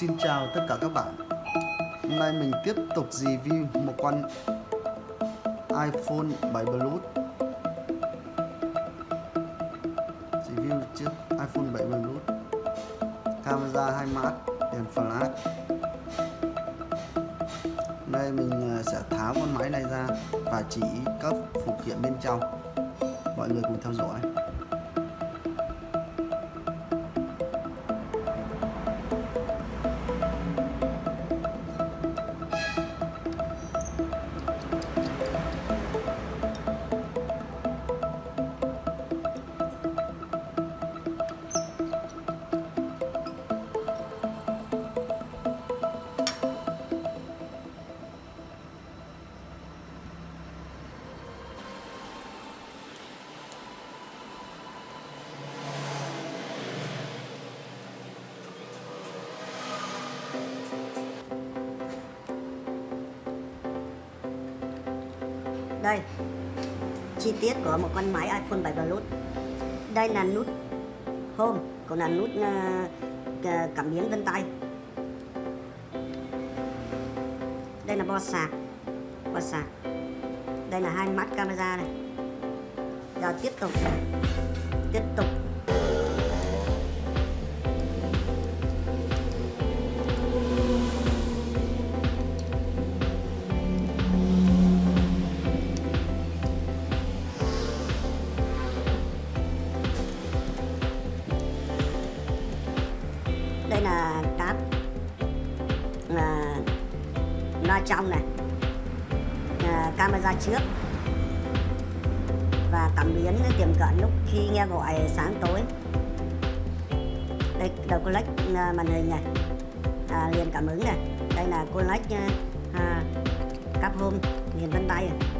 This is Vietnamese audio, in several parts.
xin chào tất cả các bạn. Hôm nay mình tiếp tục review một con iPhone 7 Plus Review chiếc iPhone 7 Plus Camera 2 mắt, đèn flash. Đây mình à, sẽ tháo con máy này ra và chỉ các phụ kiện bên trong. Mọi người cùng theo dõi. Đây. Chi tiết của một con máy iPhone 7 Plus đây là nút home còn là nút uh, cảm biến vân tay. Đây là bo sạc bo sạc. Đây là hai mắt camera này. Giờ tiếp tục tiếp tục. Loa trong này. À, camera trước. Và cảm biến tiềm cận lúc khi nghe gọi sáng tối. Đây đầu collect ờ, màn hình này. À, liền cảm ứng này. Đây là collect ờ, à, cáp home liền vân tay. này.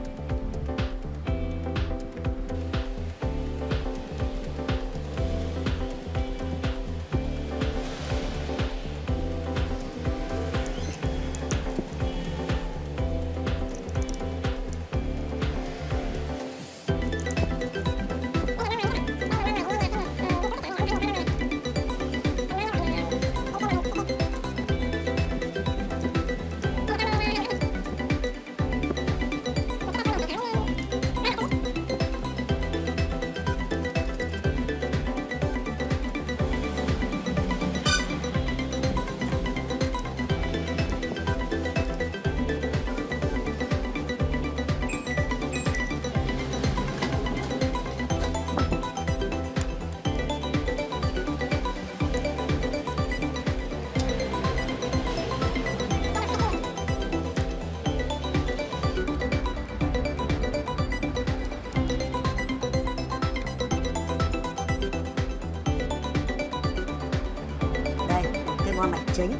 Cái mạch chính.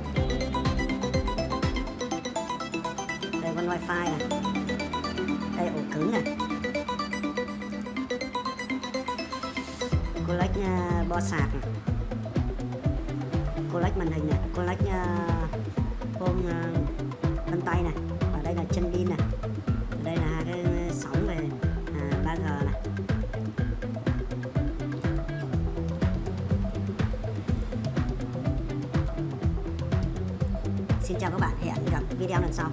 Đây con wifi này. Đây ổ cứng này. Collect uh, bo sạc này. Collect màn hình này. Collect ờ, uh, ôm uh, ờ, vân tay này. Xin chào các bạn, hẹn gặp video lần sau.